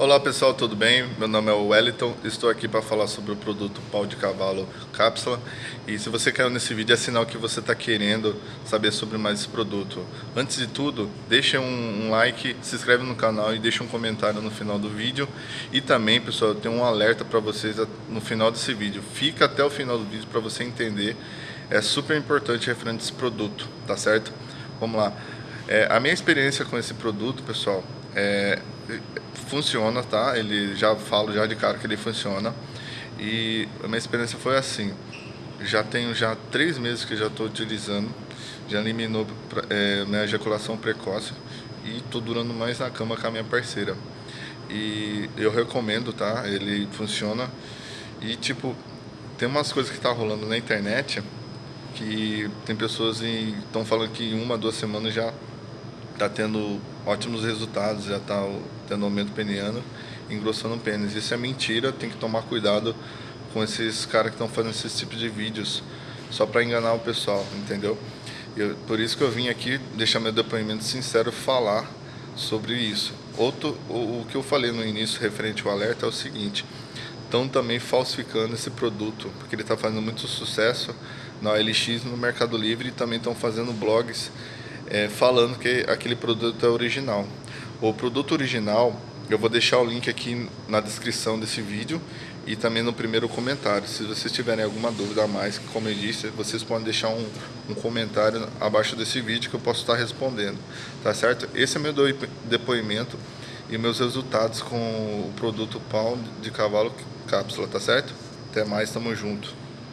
Olá pessoal, tudo bem? Meu nome é Wellington, estou aqui para falar sobre o produto pau de cavalo cápsula e se você caiu nesse vídeo é sinal que você está querendo saber sobre mais esse produto. Antes de tudo, deixa um, like, se inscreve no canal e deixa um comentário no final do vídeo e também pessoal, eu tenho um alerta para vocês no final desse vídeo, fica até o final do vídeo para você entender, é super importante referente a esse produto, tá certo? Vamos lá, é, a minha experiência com esse produto pessoal, é, funciona, tá? Ele já falo já de cara que ele funciona. E a minha experiência foi assim. Já tenho já três meses que já estou utilizando. Já eliminou é, minha ejaculação precoce e estou durando mais na cama com a minha parceira. E eu recomendo, tá? Ele funciona. E tipo, tem umas coisas que tá rolando na internet que tem pessoas estão falando que em uma, duas semanas já está tendo ótimos resultados, já está tendo aumento peniano, engrossando o pênis. Isso é mentira, tem que tomar cuidado com esses caras que estão fazendo esses tipos de vídeos só para enganar o pessoal, entendeu? Eu, por isso que eu vim aqui deixar meu depoimento sincero falar sobre isso. Outro, o, o que eu falei no início referente ao alerta é o seguinte, estão também falsificando esse produto, porque ele está fazendo muito sucesso na OLX no Mercado Livre e também estão fazendo blogs é, falando que aquele produto é original. O produto original, eu vou deixar o link aqui na descrição desse vídeo e também no primeiro comentário. Se vocês tiverem alguma dúvida a mais, como eu disse, vocês podem deixar um, um comentário abaixo desse vídeo que eu posso estar respondendo, tá certo? Esse é meu depoimento e meus resultados com o produto pau de cavalo cápsula, tá certo? Até mais, tamo junto.